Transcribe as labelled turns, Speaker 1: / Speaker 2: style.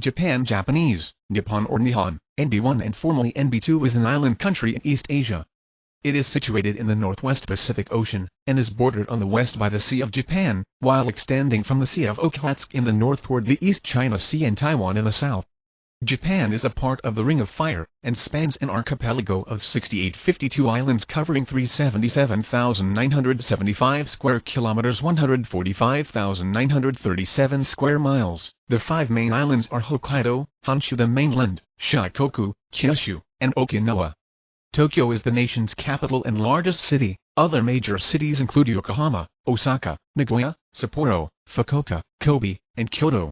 Speaker 1: Japan Japanese, Nippon or Nihon, NB1 and formerly NB2 is an island country in East Asia. It is situated in the northwest Pacific Ocean, and is bordered on the west by the Sea of Japan, while extending from the Sea of Okhotsk in the north toward the East China Sea and Taiwan in the south. Japan is a part of the Ring of Fire, and spans an archipelago of 6852 islands covering 377,975 square kilometers 145,937 square miles. The five main islands are Hokkaido, Honshu the mainland, Shikoku, Kyushu, and Okinawa. Tokyo is the nation's capital and largest city. Other major cities include Yokohama, Osaka, Nagoya, Sapporo, Fukuoka, Kobe, and Kyoto.